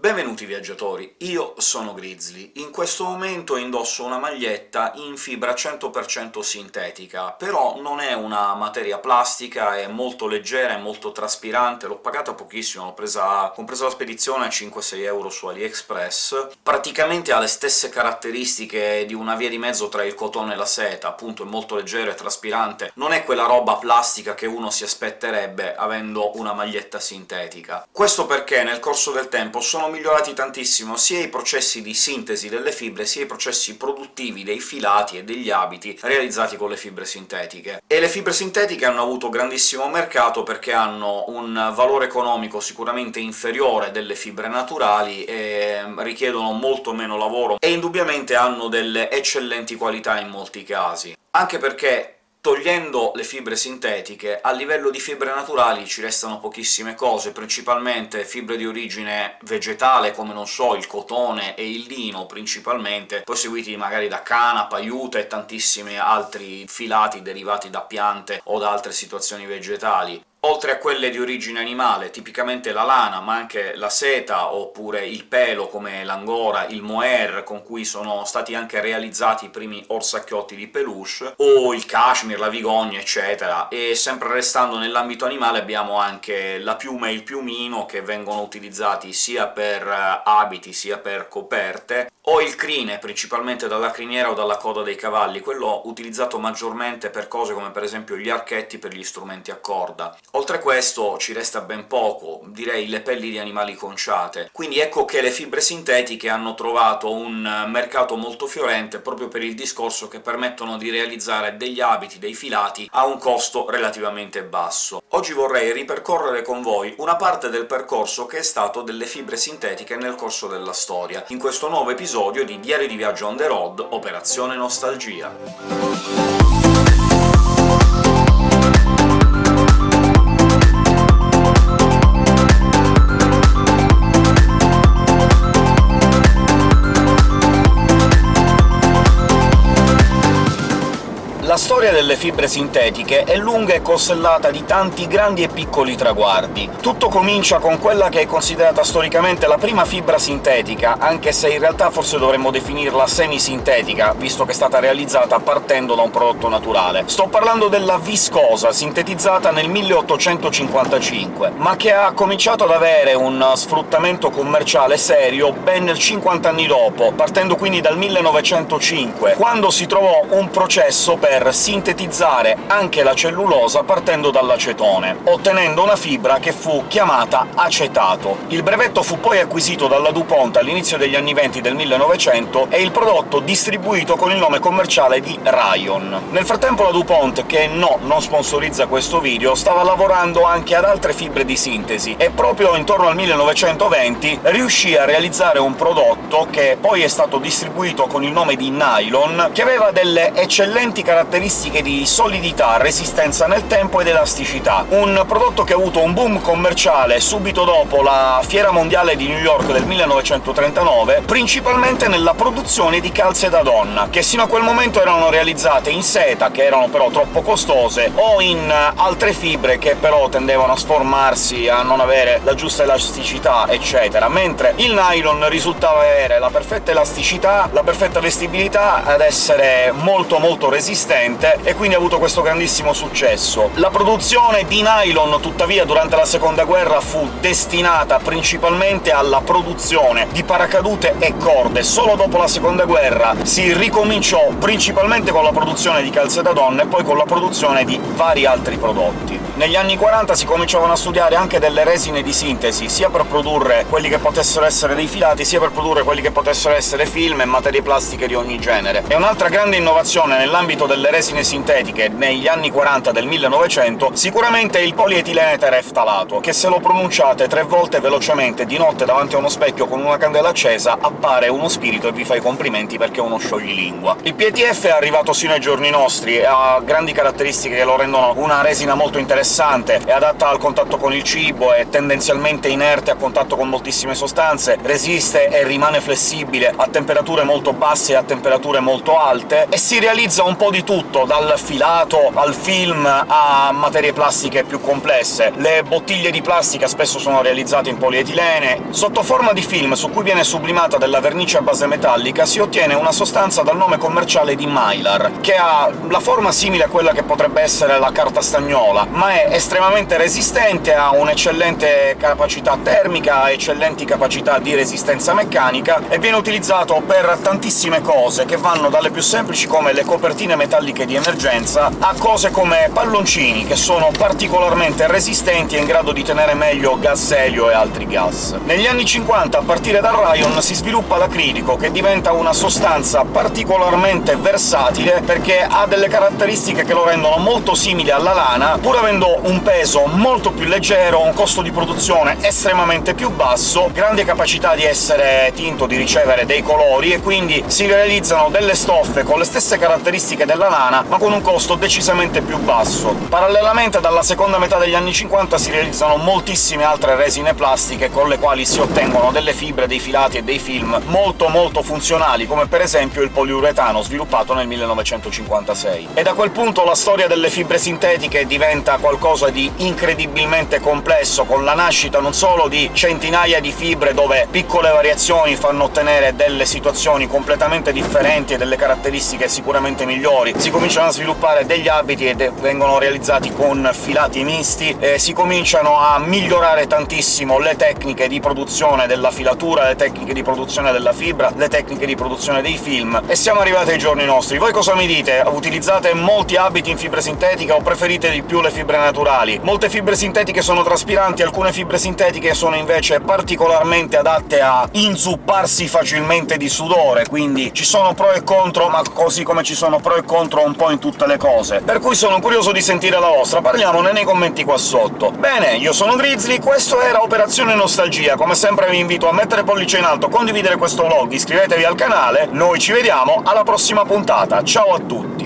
Benvenuti viaggiatori, io sono Grizzly. In questo momento indosso una maglietta in fibra 100% sintetica, però non è una materia plastica, è molto leggera, è molto traspirante, l'ho pagata pochissimo, l'ho presa... compresa la spedizione a 5-6 euro su AliExpress. Praticamente ha le stesse caratteristiche di una via di mezzo tra il cotone e la seta, appunto è molto leggero e traspirante, non è quella roba plastica che uno si aspetterebbe avendo una maglietta sintetica. Questo perché nel corso del tempo sono migliorati tantissimo sia i processi di sintesi delle fibre, sia i processi produttivi dei filati e degli abiti realizzati con le fibre sintetiche. E le fibre sintetiche hanno avuto grandissimo mercato perché hanno un valore economico sicuramente inferiore delle fibre naturali e richiedono molto meno lavoro, e indubbiamente hanno delle eccellenti qualità in molti casi. Anche perché Togliendo le fibre sintetiche, a livello di fibre naturali ci restano pochissime cose, principalmente fibre di origine vegetale, come, non so, il cotone e il lino principalmente, poi seguiti magari da canapa, aiuta e tantissimi altri filati derivati da piante o da altre situazioni vegetali oltre a quelle di origine animale, tipicamente la lana, ma anche la seta, oppure il pelo, come l'angora, il mohair, con cui sono stati anche realizzati i primi orsacchiotti di peluche, o il cashmere, la vigogna, eccetera. E sempre restando nell'ambito animale abbiamo anche la piuma e il piumino, che vengono utilizzati sia per eh, abiti sia per coperte, o il crine, principalmente dalla criniera o dalla coda dei cavalli, quello utilizzato maggiormente per cose come per esempio gli archetti per gli strumenti a corda. Oltre a questo ci resta ben poco, direi le pelli di animali conciate, quindi ecco che le fibre sintetiche hanno trovato un mercato molto fiorente proprio per il discorso che permettono di realizzare degli abiti, dei filati, a un costo relativamente basso. Oggi vorrei ripercorrere con voi una parte del percorso che è stato delle fibre sintetiche nel corso della storia, in questo nuovo episodio di Diario di viaggio on the road, Operazione Nostalgia. Storia delle fibre sintetiche è lunga e costellata di tanti grandi e piccoli traguardi. Tutto comincia con quella che è considerata storicamente la prima fibra sintetica, anche se in realtà forse dovremmo definirla semisintetica, visto che è stata realizzata partendo da un prodotto naturale. Sto parlando della viscosa, sintetizzata nel 1855, ma che ha cominciato ad avere un sfruttamento commerciale serio ben 50 anni dopo, partendo quindi dal 1905, quando si trovò un processo per sintetizzare anche la cellulosa partendo dall'acetone, ottenendo una fibra che fu chiamata acetato. Il brevetto fu poi acquisito dalla DuPont all'inizio degli anni 20 del 1900 e il prodotto distribuito con il nome commerciale di Rayon. Nel frattempo la DuPont, che no, non sponsorizza questo video, stava lavorando anche ad altre fibre di sintesi, e proprio intorno al 1920 riuscì a realizzare un prodotto che poi è stato distribuito con il nome di nylon, che aveva delle eccellenti caratteristiche caratteristiche di solidità, resistenza nel tempo ed elasticità. Un prodotto che ha avuto un boom commerciale subito dopo la Fiera Mondiale di New York del 1939, principalmente nella produzione di calze da donna, che sino a quel momento erano realizzate in seta, che erano però troppo costose, o in altre fibre che però tendevano a sformarsi, a non avere la giusta elasticità, eccetera, mentre il nylon risultava avere la perfetta elasticità, la perfetta vestibilità, ad essere molto molto resistente e quindi ha avuto questo grandissimo successo. La produzione di nylon, tuttavia, durante la seconda guerra fu destinata principalmente alla produzione di paracadute e corde. Solo dopo la seconda guerra si ricominciò principalmente con la produzione di calze da donna e poi con la produzione di vari altri prodotti. Negli anni 40 si cominciavano a studiare anche delle resine di sintesi, sia per produrre quelli che potessero essere dei filati, sia per produrre quelli che potessero essere film e materie plastiche di ogni genere. E un'altra grande innovazione nell'ambito delle resine sintetiche negli anni 40 del 1900 sicuramente il polietilene tereftalato, che se lo pronunciate tre volte velocemente di notte davanti a uno specchio con una candela accesa appare uno spirito e vi fa i complimenti perché è uno scioglilingua. Il PETF è arrivato sino ai giorni nostri e ha grandi caratteristiche che lo rendono una resina molto interessante, è adatta al contatto con il cibo, è tendenzialmente inerte a contatto con moltissime sostanze, resiste e rimane flessibile a temperature molto basse e a temperature molto alte, e si realizza un po' di tutto, dal filato al film a materie plastiche più complesse. Le bottiglie di plastica spesso sono realizzate in polietilene. Sotto forma di film, su cui viene sublimata della vernice a base metallica, si ottiene una sostanza dal nome commerciale di Mylar, che ha la forma simile a quella che potrebbe essere la carta stagnola, ma è estremamente resistente, ha un'eccellente capacità termica, eccellenti capacità di resistenza meccanica, e viene utilizzato per tantissime cose, che vanno dalle più semplici come le copertine metalliche di emergenza, a cose come palloncini, che sono particolarmente resistenti e in grado di tenere meglio gas elio e altri gas. Negli anni 50, a partire dal Rayon, si sviluppa l'acrilico, che diventa una sostanza particolarmente versatile perché ha delle caratteristiche che lo rendono molto simile alla lana, pur avendo un peso molto più leggero, un costo di produzione estremamente più basso, grande capacità di essere tinto, di ricevere dei colori, e quindi si realizzano delle stoffe con le stesse caratteristiche della lana, ma con un costo decisamente più basso. Parallelamente, dalla seconda metà degli anni 50 si realizzano moltissime altre resine plastiche con le quali si ottengono delle fibre, dei filati e dei film molto molto funzionali, come per esempio il poliuretano, sviluppato nel 1956. E da quel punto la storia delle fibre sintetiche diventa qualcosa di incredibilmente complesso, con la nascita non solo di centinaia di fibre dove piccole variazioni fanno ottenere delle situazioni completamente differenti e delle caratteristiche sicuramente migliori, si cominciano a sviluppare degli abiti ed vengono realizzati con filati misti, e si cominciano a migliorare tantissimo le tecniche di produzione della filatura, le tecniche di produzione della fibra, le tecniche di produzione dei film, e siamo arrivati ai giorni nostri. Voi cosa mi dite? Utilizzate molti abiti in fibra sintetica o preferite di più le fibre naturali? Molte fibre sintetiche sono traspiranti, alcune fibre sintetiche sono invece particolarmente adatte a inzupparsi facilmente di sudore, quindi ci sono pro e contro, ma così come ci sono pro e contro un po' in tutte le cose. Per cui sono curioso di sentire la vostra, parliamone nei commenti qua sotto. Bene, io sono Grizzly, questo era Operazione Nostalgia, come sempre vi invito a mettere pollice in alto, condividere questo vlog, iscrivetevi al canale, noi ci vediamo alla prossima puntata, ciao a tutti!